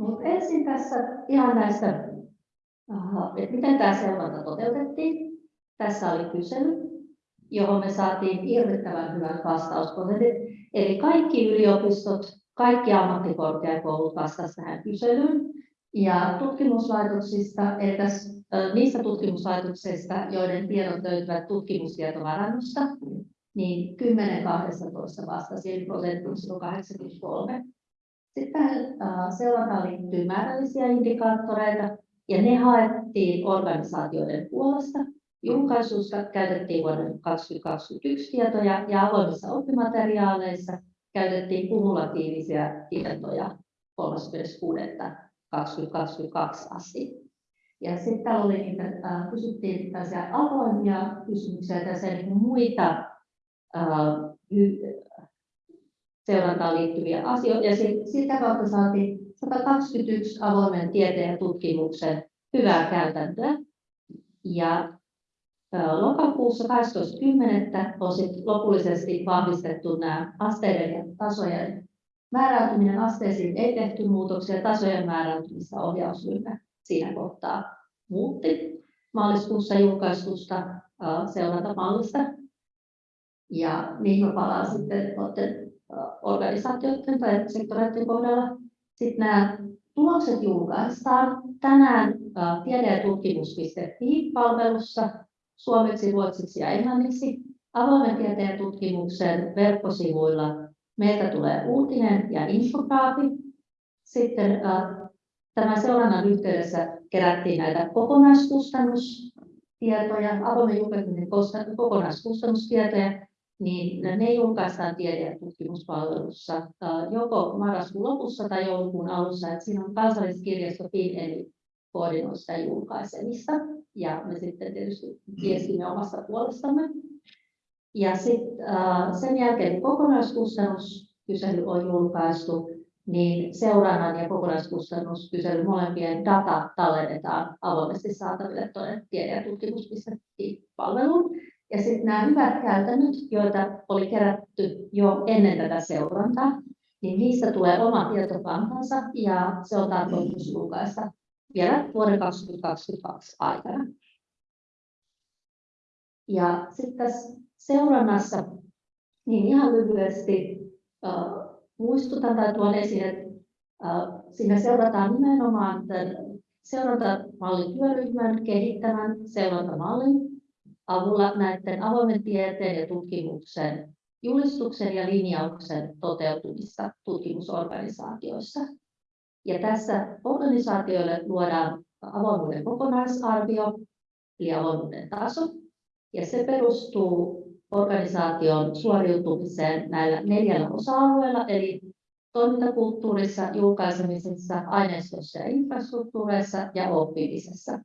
Mutta ensin tässä ihan näistä, että miten tämä seuranta toteutettiin. Tässä oli kysely, johon me saatiin hirvittävän hyvät vastausprosentit. Eli kaikki yliopistot, kaikki ammattikorkeakoulut vastasivat tähän kyselyyn. Ja tutkimuslaitoksista, tässä, niistä tutkimuslaitoksista, joiden tiedot löytyvät tutkimustietovarannosta, niin 10-12 vastasi, eli prosentti 83. Sitten seurantaan liittyy määrällisiä indikaattoreita, ja ne haettiin organisaatioiden puolesta. Julkaisussa käytettiin vuoden 2021 tietoja ja avoimissa oppimateriaaleissa käytettiin kumulatiivisia tietoja 30.6.2022 asti. Ja sitten oli niitä, äh, kysyttiin tällaisia avoimia kysymyksiä, tässä niin muita äh, seurantaan liittyviä asioita. Ja sitä kautta saatiin 121 avoimen tieteen tutkimuksen hyvää käytäntöä. Ja lokakuussa 12.10. on sit lopullisesti vahvistettu nämä asteiden ja tasojen määräytyminen asteisiin ei tehty muutoksia, tasojen määräytymistä ohjausryhmä siinä kohtaa muutti maaliskuussa julkaistusta seurantamallista. Ja niihin palaan sitten organisaatioiden tai sektoreiden kohdalla. Sitten nämä tulokset julkaistaan tänään tiede- ja tutkimus.fi-palvelussa suomeksi, ruotsiksi ja englanniksi. Avoimen tieteen tutkimuksen verkkosivuilla meiltä tulee uutinen ja infograafi. Sitten tämän seurannan yhteydessä kerättiin näitä kokonaiskustannustietoja, avoimen julkaiseminen kokonaiskustannustietoja, niin ne julkaistaan tiede- ja tutkimuspalvelussa joko marraskuun lopussa tai joulukuun alussa. Että siinä on kansalliskirjasto eli koordinoi sitä julkaisemista ja me sitten tietysti viestimme omasta puolestamme. Ja sitten sen jälkeen kokonaiskustannuskysely on julkaistu, niin seurannan ja kokonaiskustannuskysely molempien data tallennetaan avoimesti saataville tuonne tiede- ja tutkimus.fi-palveluun. Ja sitten nämä hyvät käytännöt, joita oli kerätty jo ennen tätä seurantaa, niin niistä tulee oma tietokantansa ja se on tarkoitus julkaista vielä vuoden 2022 aikana. Ja sitten tässä seurannassa, niin ihan lyhyesti äh, muistutan tai tuon esiin, että äh, siinä seurataan nimenomaan tämän seurantamallin työryhmän kehittämän seurantamallin avulla näiden avoimen tieteen ja tutkimuksen julistuksen ja linjauksen toteutumista tutkimusorganisaatioissa. Ja tässä organisaatioille luodaan avoimuuden kokonaisarvio, eli avoimuuden taso, ja se perustuu organisaation suoriutumiseen näillä neljällä osa-alueella, eli toimintakulttuurissa, julkaisemisessa, aineistossa ja infrastruktuureissa ja oppimisessa.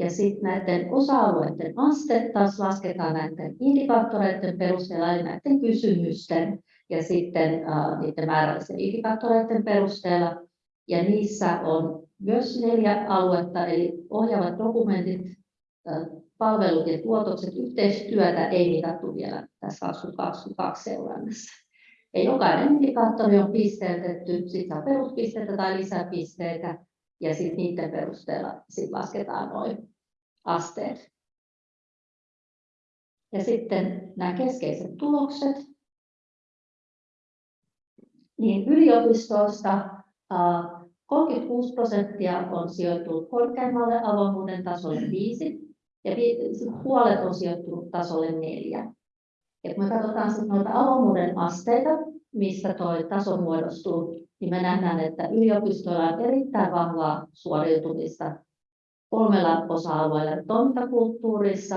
Ja sitten näiden osa-alueiden aste taas lasketaan näiden indikaattoreiden perusteella, eli näiden kysymysten ja sitten uh, niiden määrällisten indikaattoreiden perusteella. Ja niissä on myös neljä aluetta, eli ohjaavat dokumentit, palvelut ja tuotokset, yhteistyötä ei mitattu vielä tässä 2022 seurannassa. Ja jokainen indikaattori on pisteytetty, sitten saa peruspisteitä tai lisäpisteitä, ja sitten niiden perusteella sit lasketaan noin asteet. Ja sitten nämä keskeiset tulokset. Niin yliopistoista 36 prosenttia on sijoittunut korkeammalle avoimuuden tasolle 5 ja puolet on sijoittunut tasolle 4. Ja kun me katsotaan sitten noita avoimuuden asteita, mistä tuo taso muodostuu, niin me nähdään, että yliopistoilla on erittäin vahvaa suoriutumista kolmella osa-alueella toimintakulttuurissa,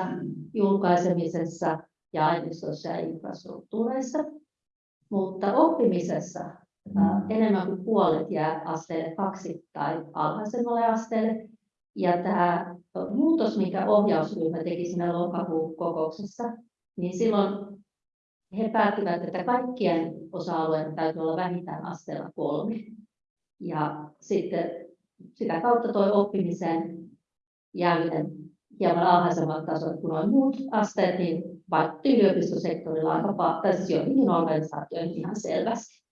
julkaisemisessa ja aineistossa ja infrastruktuureissa. Mutta oppimisessa enemmän kuin puolet jää asteelle kaksi tai alhaisemmalle asteelle. Ja tämä muutos, mikä ohjausryhmä teki siinä lokakuun kokouksessa, niin silloin he päättivät, että kaikkien osa-alueiden täytyy olla vähintään asteella kolme. Ja sitten sitä kautta tuo oppimisen jääminen hieman alhaisemmalle tasolle kuin noin muut asteet, niin vaikutti yliopistosektorilla aika tai siis joihinkin organisaatioihin ihan selvästi.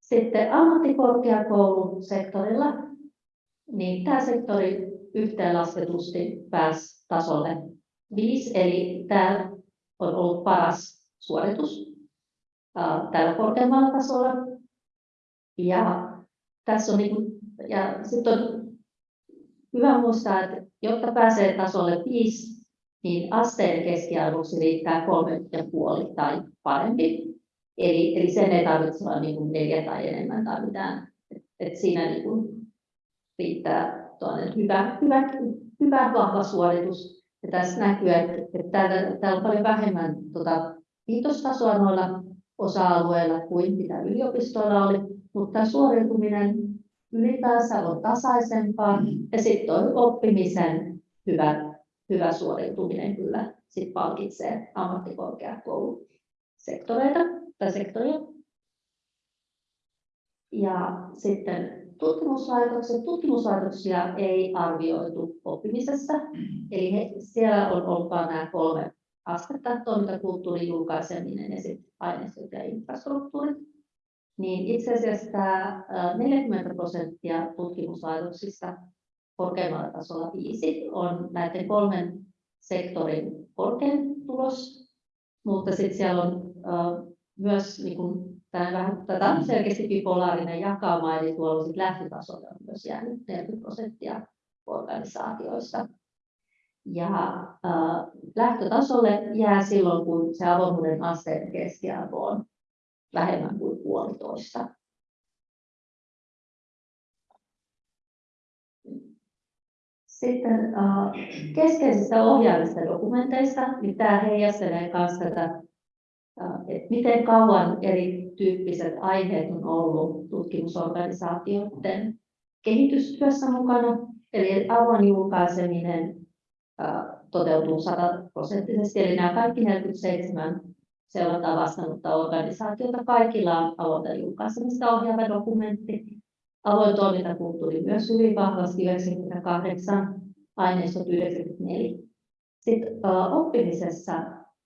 Sitten ammattikorkeakoulusektorilla, niin tämä sektori yhteenlasketusti pääsi tasolle 5, eli tämä on ollut paras suoritus tällä korkeammalla tasolla. Ja tässä on niin ja sitten on hyvä muistaa, että jotta pääsee tasolle 5, niin asteen keskiarvoksi riittää 3,5 tai parempi. Eli, eli sen ei tarvitse olla niin kuin neljä tai enemmän tai mitään. Et, et siinä niin riittää hyvä, hyvä, hyvä, vahva suoritus. Ja tässä näkyy, että, että täällä, täällä on paljon vähemmän tuota, viitostasoa noilla osa-alueilla kuin mitä yliopistoilla oli, mutta suoriutuminen ylipäänsä on tasaisempaa ja sitten oppimisen hyvä, hyvä suoriutuminen kyllä sit palkitsee ammattikorkeakoulusektoreita tai sektoria. Ja sitten tutkimuslaitokset, tutkimuslaitoksia ei arvioitu oppimisessa, eli he, siellä on ollut nämä kolme astetta, toimintakulttuurin julkaiseminen ja sitten aineistot ja infrastruktuurit. Niin itse asiassa tämä 40 prosenttia tutkimuslaitoksista korkeammalla tasolla viisi on näiden kolmen sektorin korkein tulos, mutta sitten siellä on myös niin kuin, tämä vähän, tätä on selkeästi bipolaarinen jakauma, eli tuolla sit lähtötasolla on myös jäänyt 40 prosenttia organisaatioista. Ja äh, lähtötasolle jää silloin, kun se avoimuuden asteen keskiarvo on vähemmän kuin puolitoista. Sitten äh, keskeisistä ohjaavista dokumenteista, niin heijastelee myös tätä, äh, että miten kauan erityyppiset aiheet on ollut tutkimusorganisaatioiden kehitystyössä mukana. Eli avoin julkaiseminen toteutuu sataprosenttisesti. Eli nämä kaikki 47 seurantaa vastannutta organisaatiota, kaikilla on avointa julkaisemista ohjaava dokumentti. Avoin toimintakulttuuri myös hyvin vahvasti 98, aineistot 94. Sitten oppimisessa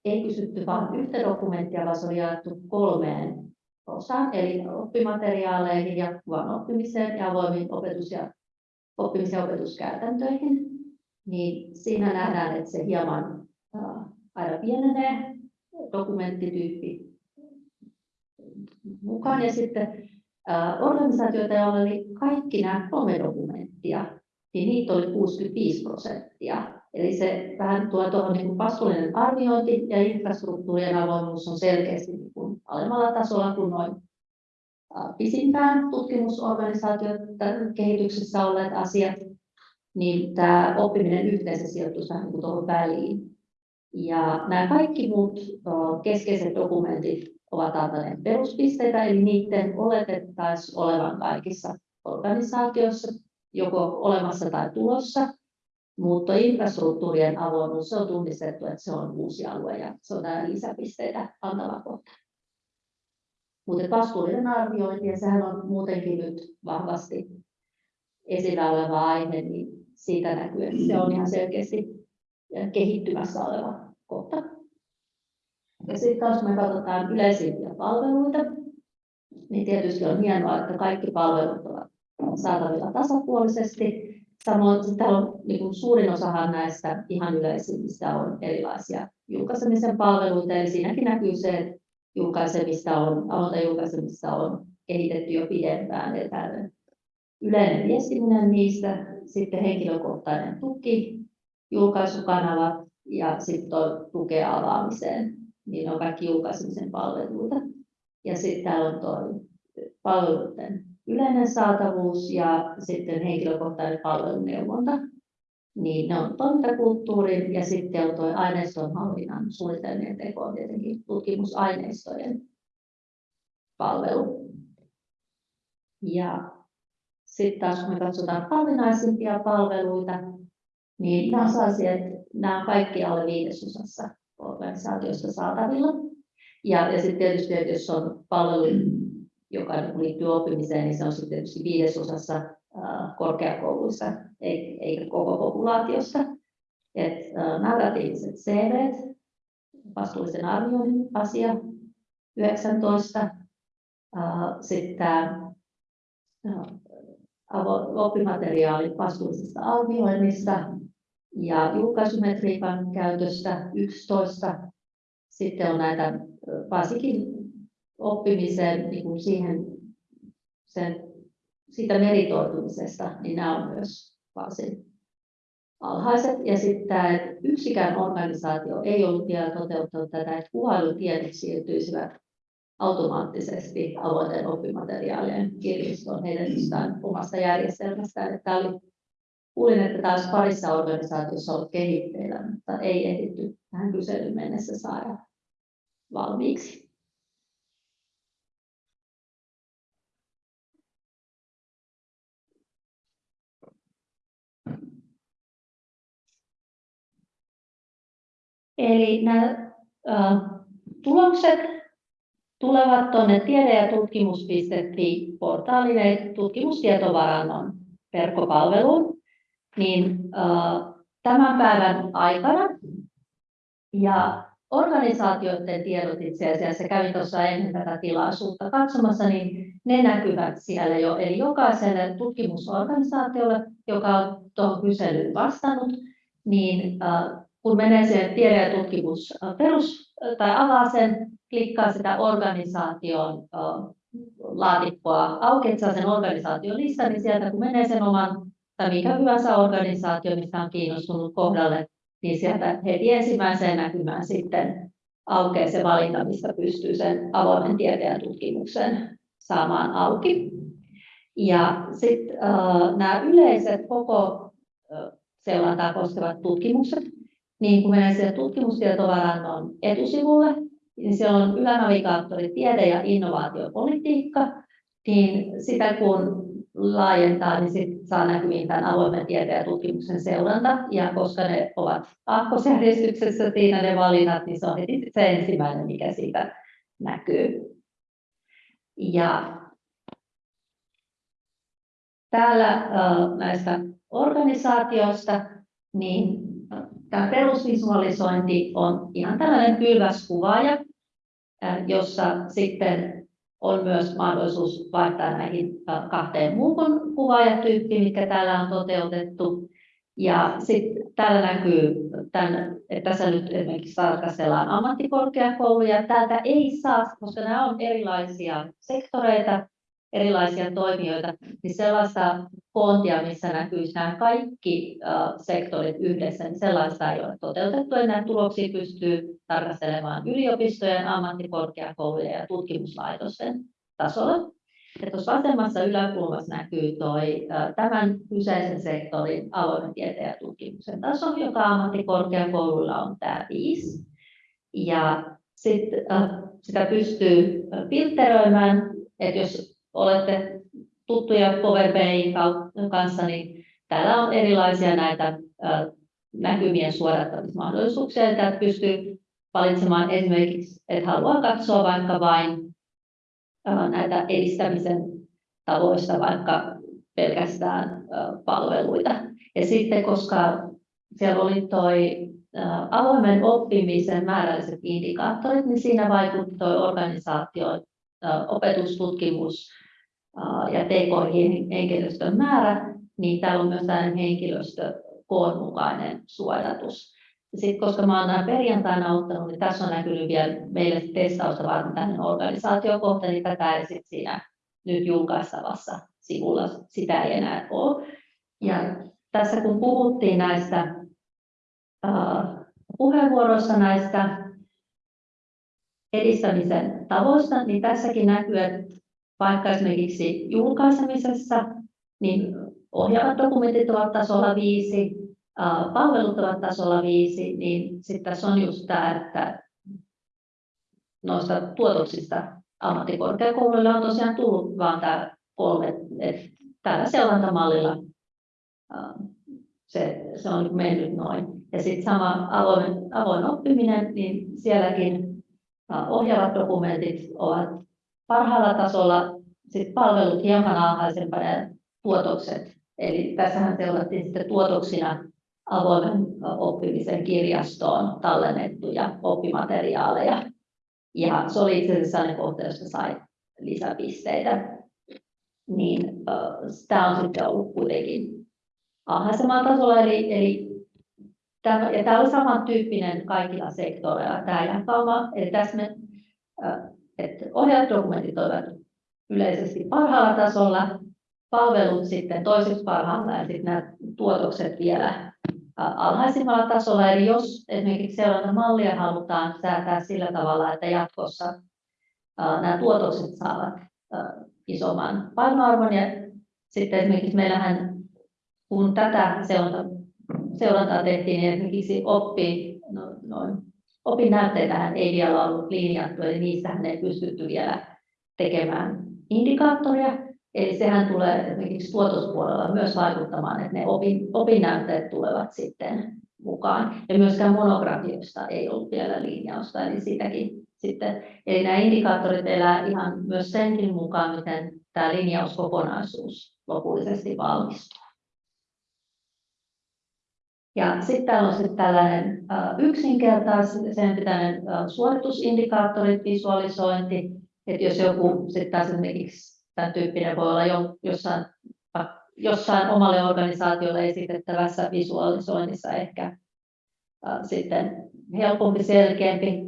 ei kysytty vain yhtä dokumenttia, vaan se oli jaettu kolmeen osaan, eli oppimateriaaleihin, jatkuvaan oppimiseen ja avoimiin opetus- ja oppimis- ja opetuskäytäntöihin niin siinä nähdään, että se hieman aina pienenee dokumenttityyppi mukaan. Ja sitten organisaatioita, joilla oli kaikki nämä kolme dokumenttia, niin niitä oli 65 prosenttia. Eli se vähän tuo tuohon niin vastuullinen arviointi ja infrastruktuurien avoimuus on selkeästi alemmalla tasolla kuin noin pisimpään tutkimusorganisaatioiden kehityksessä olleet asiat niin tämä oppiminen yhteensä sijoittuisi vähän niin tuohon väliin. Ja nämä kaikki muut keskeiset dokumentit ovat antaneet peruspisteitä, eli niiden oletettaisiin olevan kaikissa organisaatioissa joko olemassa tai tulossa, mutta infrastruktuurien avoimuus on tunnistettu, että se on uusi alue ja se on lisäpisteitä antava kohta. Mutta vastuullinen arviointi, ja sehän on muutenkin nyt vahvasti esillä oleva aihe, niin siitä näkyy, että se on ihan selkeästi kehittymässä oleva kohta. Ja sitten taas me katsotaan yleisimpiä palveluita, niin tietysti on hienoa, että kaikki palvelut ovat saatavilla tasapuolisesti. Samoin täällä on niin kuin suurin osahan näistä ihan yleisimmistä on erilaisia julkaisemisen palveluita, eli siinäkin näkyy se, että julkaisemista on, aloita julkaisemista on kehitetty jo pidempään, eli yleinen viestiminen niistä, sitten henkilökohtainen tuki, julkaisukanavat ja sitten tukea avaamiseen. Niin on kaikki julkaisemisen palveluita. Ja sitten täällä on tuo palveluiden yleinen saatavuus ja sitten henkilökohtainen palveluneuvonta. Niin ne on toimintakulttuurin ja sitten on tuo aineistonhallinnan suunnitelmien teko on tietenkin tutkimusaineistojen palvelu. Ja sitten taas kun me katsotaan harvinaisimpia palveluita, niin nämä on sellaisia, että nämä on kaikki alle viidesosassa organisaatiosta saatavilla. Ja, ja sitten tietysti, että jos on palvelu, joka liittyy oppimiseen, niin se on sitten tietysti viidesosassa äh, korkeakouluissa, eikä koko populaatiosta. Et, äh, narratiiviset CV, vastuullisen arvioinnin asia 19, äh, sitten oppimateriaalin vastuullisesta arvioinnista ja julkaisumetriikan käytöstä 11. Sitten on näitä varsinkin oppimiseen niin kuin siihen, sen, siitä meritoitumisesta, niin nämä on myös varsin alhaiset. Ja sitten tämä, että yksikään organisaatio ei ollut vielä toteuttanut tätä, että kuvailutiedot siirtyisivät automaattisesti avointen oppimateriaalien kirjastoon heidän omasta järjestelmästään. Tämä oli, kuulin, että tämä olisi parissa organisaatiossa ollut kehitteillä, mutta ei ehditty tähän kyselyyn mennessä saada valmiiksi. Eli nämä äh, tulokset tulevat tuonne tiede- ja tutkimus.fi-portaalille tutkimustietovarannon verkkopalveluun, niin tämän päivän aikana ja organisaatioiden tiedot itse asiassa, kävin tuossa ennen tätä tilaisuutta katsomassa, niin ne näkyvät siellä jo. Eli jokaiselle tutkimusorganisaatiolle, joka on tuohon kyselyyn vastannut, niin kun menee siihen tiede- ja tutkimus perus, tai avaa sen, klikkaa sitä organisaation laatikkoa auki, saa sen organisaation listan, niin sieltä kun menee sen oman tai mikä hyvänsä organisaatio, mistä on kiinnostunut kohdalle, niin sieltä heti ensimmäiseen näkymään sitten aukeaa se valinta, mistä pystyy sen avoimen tieteen ja tutkimuksen saamaan auki. Ja sitten äh, nämä yleiset koko seurantaa koskevat tutkimukset, niin kun menee sinne tutkimustietovarannon etusivulle, niin siellä on ylänavigaattori tiede- ja innovaatiopolitiikka, niin sitä kun laajentaa, niin sit saa näkyviin tämän avoimen tieteen ja tutkimuksen seuranta. Ja koska ne ovat aakkosjärjestyksessä siinä ne valinnat, niin se on heti se ensimmäinen, mikä siitä näkyy. Ja täällä näistä organisaatioista, niin Tämä perusvisualisointi on ihan tällainen pylväs kuvaaja, jossa sitten on myös mahdollisuus vaihtaa näihin kahteen muuhun kuvaajatyyppiin, mitkä täällä on toteutettu. Ja sitten täällä näkyy, tämän, että tässä nyt esimerkiksi tarkastellaan ammattikorkeakouluja. Täältä ei saa, koska nämä on erilaisia sektoreita, erilaisia toimijoita, niin sellaista koontia, missä näkyisi nämä kaikki sektorit yhdessä, niin sellaista ei ole toteutettu. Näitä tuloksia pystyy tarkastelemaan yliopistojen, ammattikorkeakoulujen ja tutkimuslaitosten tasolla. Ja tuossa vasemmassa yläkulmassa näkyy toi, tämän kyseisen sektorin avoimen tieteen ja tutkimuksen taso, joka ammattikorkeakouluilla on tämä 5. Ja sit, sitä pystyy filtteröimään, että jos olette tuttuja Power BIin kanssa, niin täällä on erilaisia näitä näkymien suodattamismahdollisuuksia. Täältä pystyy valitsemaan esimerkiksi, että haluaa katsoa vaikka vain näitä edistämisen tavoista, vaikka pelkästään palveluita. Ja sitten, koska siellä oli toi avoimen oppimisen määrälliset indikaattorit, niin siinä vaikutti tuo organisaatio, opetustutkimus, ja TK-henkilöstön määrä, niin täällä on myös tällainen henkilöstökoon mukainen suodatus. Sitten koska mä olen perjantaina ottanut, niin tässä on näkynyt vielä meille testausta varten tämmöinen organisaatiokohta, niin tätä ei sitten siinä nyt julkaistavassa sivulla sitä ei enää ole. Ja tässä kun puhuttiin näistä uh, puheenvuoroissa näistä edistämisen tavoista, niin tässäkin näkyy, että vaikka esimerkiksi julkaisemisessa, niin ohjaavat dokumentit ovat tasolla 5, palvelut ovat tasolla 5, niin sitten tässä on just tämä, että noista tuotoksista ammattikorkeakouluille on tosiaan tullut vain tämä kolme, että tällä seurantamallilla se, se on mennyt noin. Ja sitten sama avoin, avoin oppiminen, niin sielläkin ohjaavat dokumentit ovat parhaalla tasolla, sit palvelut hieman alhaisempana ja tuotokset. Eli tässähän seurattiin sitten tuotoksina avoimen oppimisen kirjastoon tallennettuja oppimateriaaleja. Ja se oli itse asiassa sellainen kohta, josta sai lisäpisteitä. niin tämä on sitten ollut kuitenkin alhaisemmalla tasolla. Eli, eli tämä, ja tämä on samantyyppinen kaikilla sektoreilla tämä jakauma. Eli tässä me, että ohjausdokumentit ovat yleisesti parhaalla tasolla, palvelut sitten toiseksi parhaalla ja sitten nämä tuotokset vielä alhaisimmalla tasolla. Eli jos esimerkiksi mallia halutaan säätää sillä tavalla, että jatkossa nämä tuotokset saavat isomman painoarvon ja sitten esimerkiksi meillähän kun tätä seurantaa tehtiin, niin esimerkiksi oppi, no, noin, opinnäytteitähän ei vielä ollut linjattu, eli niistähän ei pystytty vielä tekemään indikaattoria, Eli sehän tulee esimerkiksi tuotospuolella myös vaikuttamaan, että ne opin, opinnäytteet tulevat sitten mukaan. Ja myöskään monografioista ei ollut vielä linjausta, eli sitäkin sitten. Eli nämä indikaattorit elää ihan myös senkin mukaan, miten tämä linjauskokonaisuus lopullisesti valmistuu. Ja sitten täällä on sitten tällainen yksinkertaisen pitäinen suoritusindikaattorit, visualisointi, että jos joku sitten esimerkiksi tämän tyyppinen voi olla jo, jossain, jossain omalle organisaatiolle esitettävässä visualisoinnissa ehkä sitten helpompi, selkeämpi.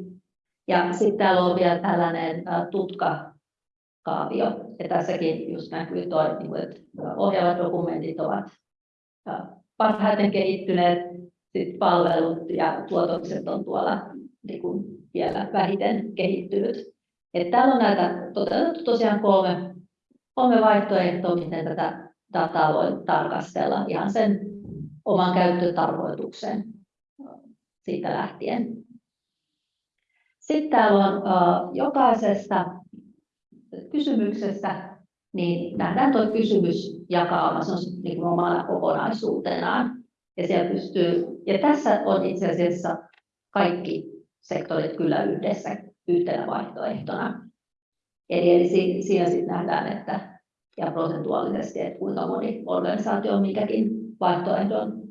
Ja sitten täällä on vielä tällainen tutkakaavio. Ja tässäkin just näkyy toi, niin että ohjaavat dokumentit ovat parhaiten kehittyneet, sit palvelut ja tuotokset on tuolla niin kuin vielä vähiten kehittynyt. Että täällä on näitä toteutettu tosiaan kolme kolme vaihtoehtoa, miten tätä dataa voi tarkastella ihan sen oman käyttötarkoituksen siitä lähtien. Sitten täällä on jokaisesta kysymyksestä, niin nähdään tuo kysymysjakauma, se on niin kuin omana kokonaisuutenaan. Ja, pystyy, ja tässä on itse asiassa kaikki sektorit kyllä yhdessä yhtenä vaihtoehtona. Eli, eli siinä sitten nähdään, että ja prosentuaalisesti, että kuinka moni organisaatio on mikäkin vaihtoehdon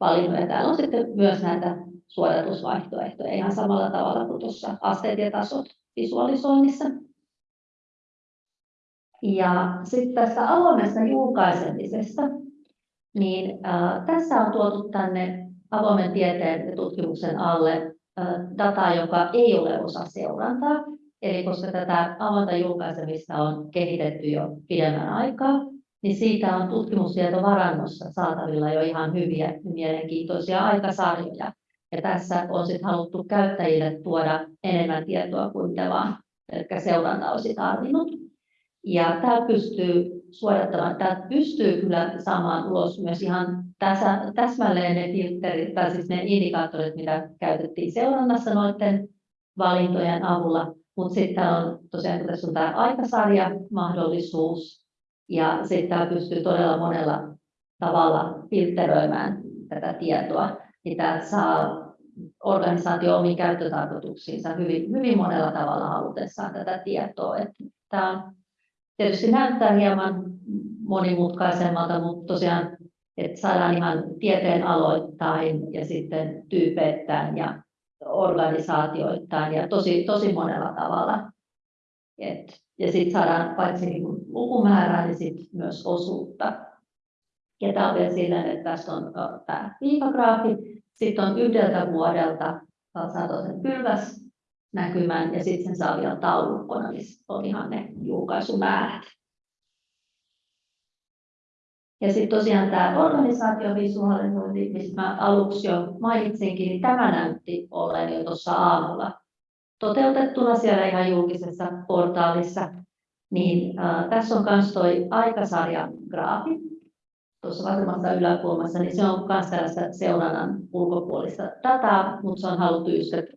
valinnut. Ja täällä on sitten myös näitä suodatusvaihtoehtoja ihan samalla tavalla kuin tuossa asteet ja tasot visualisoinnissa. Ja sitten tästä avoimesta julkaisemisesta, niin äh, tässä on tuotu tänne avoimen tieteen ja tutkimuksen alle äh, dataa, joka ei ole osa seurantaa. Eli koska tätä avointa julkaisemista on kehitetty jo pidemmän aikaa, niin siitä on tutkimustietovarannossa saatavilla jo ihan hyviä mielenkiintoisia aikasarjoja. Ja tässä on sitten haluttu käyttäjille tuoda enemmän tietoa kuin mitä vaan pelkkä seuranta olisi tarvinnut. Ja tämä pystyy suodattamaan, tämä pystyy kyllä saamaan ulos myös ihan tässä, täsmälleen ne filterit, tai siis ne indikaattorit, mitä käytettiin seurannassa noiden valintojen avulla, mutta sitten on tosiaan, tässä on tämä aikasarja mahdollisuus, ja sitten pystyy todella monella tavalla filtteröimään tätä tietoa, niin tämä saa organisaatio omiin käyttötarkoituksiinsa hyvin, hyvin monella tavalla halutessaan tätä tietoa. Että tämä on, tietysti näyttää hieman monimutkaisemmalta, mutta tosiaan että saadaan ihan tieteen aloittain ja sitten tyypeittäin ja organisaatioittain ja tosi, tosi monella tavalla. Et, ja sitten saadaan paitsi niin kuin lukumäärää, niin sit myös osuutta. Ja tämä on vielä sillä, että tässä on tämä viikagraafi, sitten on yhdeltä vuodelta saa sen pylväs näkymän ja sitten sen saa vielä taulukkona, missä on ihan ne julkaisumäärät. Ja sitten tosiaan tämä organisaatiovisualisointi, mistä mä aluksi jo mainitsinkin, niin tämä näytti olleen jo tuossa aamulla toteutettuna siellä ihan julkisessa portaalissa. Niin äh, tässä on myös tuo aikasarjan graafi tuossa vasemmassa yläkulmassa, niin se on myös tällaista seurannan ulkopuolista dataa, mutta se on haluttu että,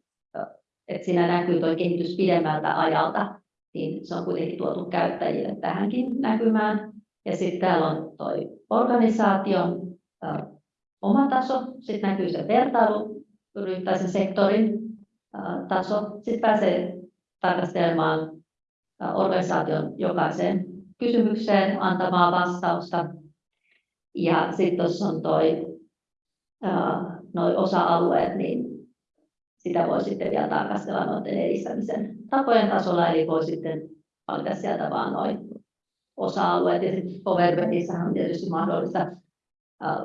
että siinä näkyy tuo kehitys pidemmältä ajalta, niin se on kuitenkin tuotu käyttäjille tähänkin näkymään. Ja sitten täällä on tuo organisaation oma taso, sitten näkyy se vertailu tai sen sektorin taso. Sitten pääsee tarkastelemaan organisaation jokaiseen kysymykseen antamaa vastausta. Ja sitten tuossa on noi osa-alueet, niin sitä voi sitten vielä tarkastella noiden edistämisen tapojen tasolla, eli voi sitten valita sieltä vaan noin osa-alueet. Ja sitten Powerbanksissa on tietysti mahdollista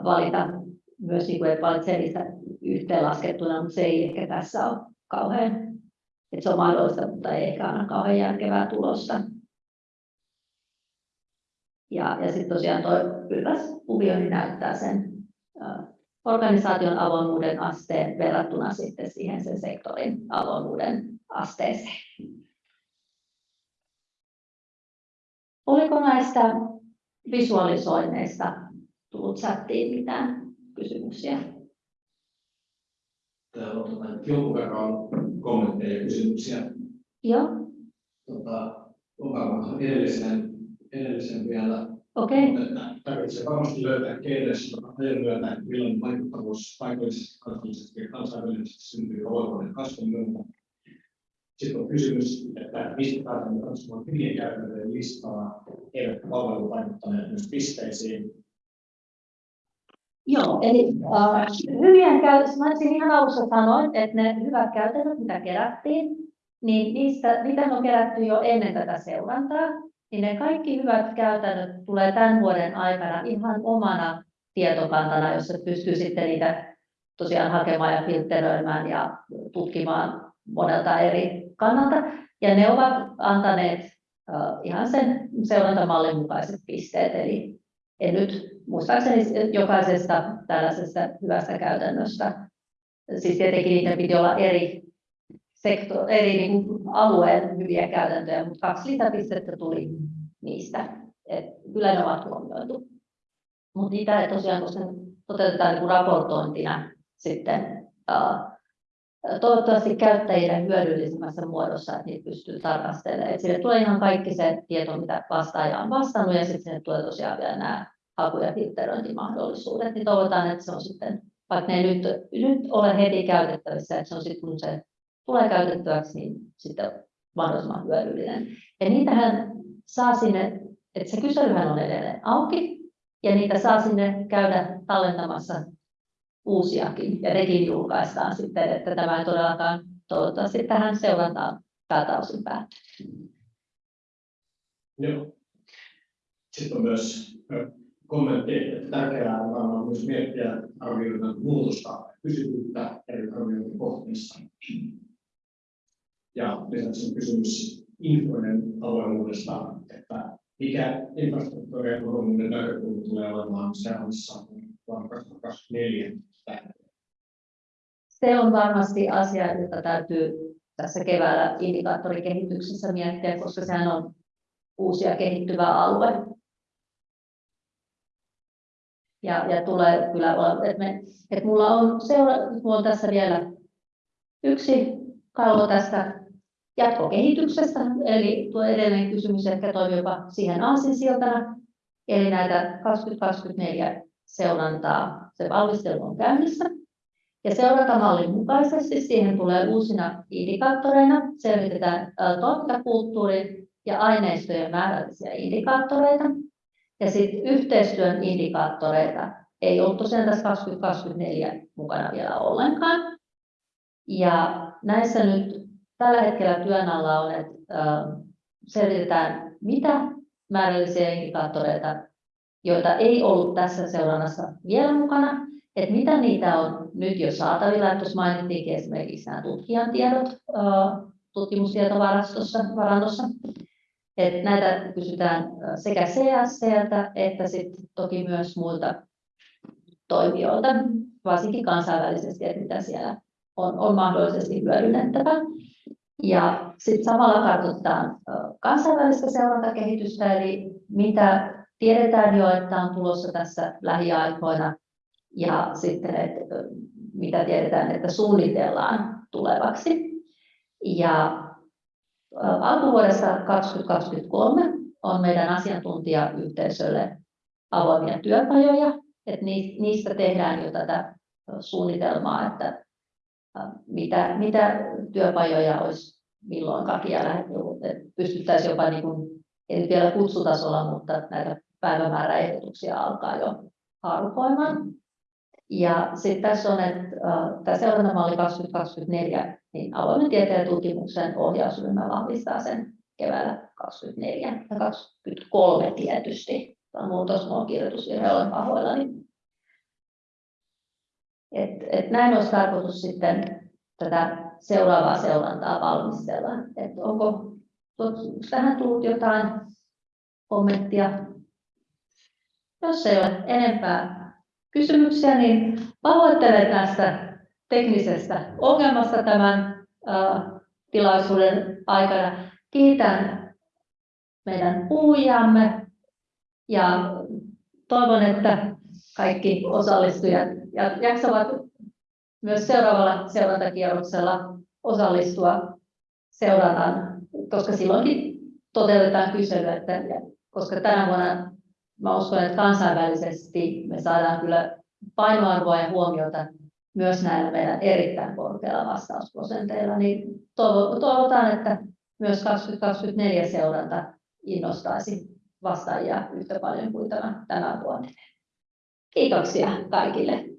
valita myös, niin kuin, että valitsee niistä yhteenlaskettuna, mutta se ei ehkä tässä ole kauhean, että se on mahdollista, mutta ei ehkä aina kauhean järkevää tulosta. Ja, ja sitten tosiaan tuo pylväs kuvio niin näyttää sen organisaation avoimuuden asteen verrattuna sitten siihen sen sektorin avoimuuden asteeseen. Oliko näistä visualisoinneista tullut chattiin mitään kysymyksiä? Täällä on tota, jonkun verran kommentteja ja kysymyksiä. Joo. Tota, on varmaan edellisen, edellisen vielä. Okei. Okay. Tarvitsee varmasti löytää keinoissa ajan myötä, millainen vaikuttavuus paikallisesti, kansallisesti ja kansainvälisesti syntyy avoimuuden kasvun myötä. Sitten on kysymys, että mistä päätämme katsomaan hyvien käytäntöjen listaa, eivätkä palvelu vaikuttaneet myös pisteisiin. Joo, eli äh, hyvien käytössä, mä ihan alussa sanoin, että ne hyvät käytännöt, mitä kerättiin, niin niistä, niitä on kerätty jo ennen tätä seurantaa, niin ne kaikki hyvät käytännöt tulee tämän vuoden aikana ihan omana tietokantana, jossa pystyy sitten niitä tosiaan hakemaan ja filtteröimään ja tutkimaan monelta eri kannalta. Ja ne ovat antaneet ihan sen seurantamallin mukaiset pisteet. Eli en nyt muistaakseni jokaisesta tällaisesta hyvästä käytännöstä, siis tietenkin niitä piti olla eri, sektor, eri niin alueen hyviä käytäntöjä, mutta kaksi lisäpistettä tuli niistä. Et kyllä ne ovat huomioitu. Mutta niitä ei tosiaan, koska toteutetaan niin raportointina sitten toivottavasti käyttäjille hyödyllisemmässä muodossa, että niitä pystyy tarkastelemaan. Et sille tulee ihan kaikki se tieto, mitä vastaaja on vastannut, ja sitten sinne tulee tosiaan vielä nämä haku- ja filtteröintimahdollisuudet, niin toivotaan, että se on sitten, vaikka ne ei nyt, nyt ole heti käytettävissä, että se on sitten, kun se tulee käytettäväksi, niin sitten mahdollisimman hyödyllinen. Ja niitähän saa sinne, että se kyselyhän on edelleen auki, ja niitä saa sinne käydä tallentamassa uusiakin, ja nekin julkaistaan sitten, että tämä ei todellakaan toivottavasti tähän seurantaan tältä osin päättyy. Joo. Sitten on myös kommentti, että tärkeää on myös miettiä arvioiden muutosta pysyvyyttä eri arviointikohteissa. Ja lisäksi on kysymys infoinen avoimuudesta, että mikä infrastruktuurien avoimuuden näkökulma tulee olemaan seuraavassa vuonna 2024 se on varmasti asia, jota täytyy tässä keväällä indikaattorikehityksessä miettiä, koska sehän on uusi ja kehittyvä alue. Ja, ja tulee kyllä olla, että, me, että mulla on, seura, mulla on tässä vielä yksi kalvo tästä jatkokehityksestä, eli tuo edellinen kysymys ehkä toimii jopa siihen aasinsiltana, eli näitä 2024 seurantaa, se valmistelu on käynnissä. Ja seurantamallin mukaisesti siihen tulee uusina indikaattoreina, selvitetään toimintakulttuurin ja aineistojen määrällisiä indikaattoreita. Ja sitten yhteistyön indikaattoreita ei ollut tosiaan tässä 2024 mukana vielä ollenkaan. Ja näissä nyt tällä hetkellä työn alla on, että selvitetään, mitä määrällisiä indikaattoreita, joita ei ollut tässä seurannassa vielä mukana, että mitä niitä on nyt jo saatavilla. Tuossa mainittiin esimerkiksi nämä tutkijan tiedot tutkimustietovarannossa. Että näitä kysytään sekä CSCltä että sitten toki myös muilta toimijoilta, varsinkin kansainvälisesti, että mitä siellä on, on mahdollisesti hyödynnettävä. Ja sitten samalla katsotaan kansainvälistä seurantakehitystä, eli mitä tiedetään jo, että on tulossa tässä lähiaikoina ja sitten, että mitä tiedetään, että suunnitellaan tulevaksi. Ja alkuvuodesta 2023 on meidän asiantuntijayhteisölle avoimia työpajoja, että niistä tehdään jo tätä suunnitelmaa, että mitä, mitä työpajoja olisi milloinkakin ja pystyttäisiin jopa, niin kuin, ei vielä kutsutasolla, mutta näitä päivämääräehdotuksia alkaa jo haarukoimaan. Ja sitten tässä on, että uh, tämä seurantamalli 2024, niin avoimen tieteen tutkimuksen ohjausryhmä vahvistaa sen keväällä 24 ja 23 tietysti. Tämä muutos, minulla on kirjoitusvirhe, olen pahoillani. Et, et näin olisi tarkoitus sitten tätä seuraavaa seurantaa valmistella. Et onko, tähän tullut jotain kommenttia? Jos ei ole enempää kysymyksiä, niin pahoittelen tästä teknisestä ongelmasta tämän tilaisuuden aikana. Kiitän meidän puhujamme ja toivon, että kaikki osallistujat jaksavat myös seuraavalla seurantakierroksella osallistua seurantaan, koska silloinkin toteutetaan kyselyä, että, koska tänä vuonna mä uskon, että kansainvälisesti me saadaan kyllä painoarvoa ja huomiota myös näillä meidän erittäin korkeilla vastausprosenteilla, niin toivotaan, että myös 2024 seuranta innostaisi vastaajia yhtä paljon kuin tämä, tämä vuonna. Kiitoksia kaikille.